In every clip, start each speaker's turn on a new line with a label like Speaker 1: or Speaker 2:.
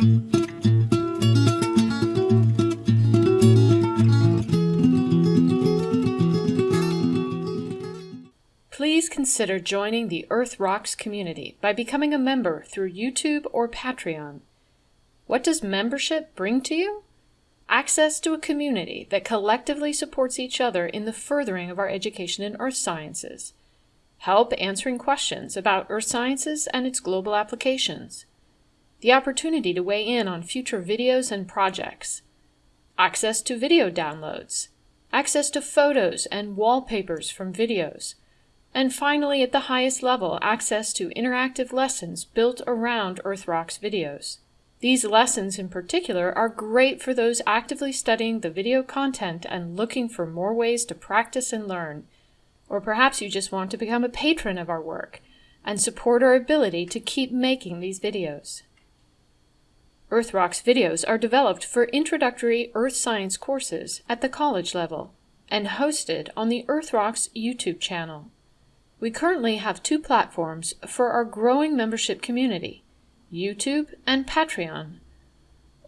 Speaker 1: Please consider joining the Earth Rocks community by becoming a member through YouTube or Patreon. What does membership bring to you? Access to a community that collectively supports each other in the furthering of our education in earth sciences. Help answering questions about earth sciences and its global applications. The opportunity to weigh in on future videos and projects. Access to video downloads. Access to photos and wallpapers from videos and finally, at the highest level, access to interactive lessons built around EarthRock's videos. These lessons in particular are great for those actively studying the video content and looking for more ways to practice and learn. Or perhaps you just want to become a patron of our work and support our ability to keep making these videos. EarthRock's videos are developed for introductory earth science courses at the college level and hosted on the EarthRock's YouTube channel. We currently have two platforms for our growing membership community, YouTube and Patreon.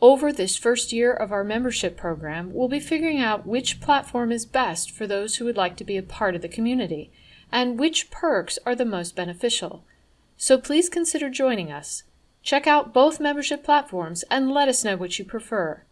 Speaker 1: Over this first year of our membership program, we'll be figuring out which platform is best for those who would like to be a part of the community, and which perks are the most beneficial. So please consider joining us. Check out both membership platforms and let us know which you prefer.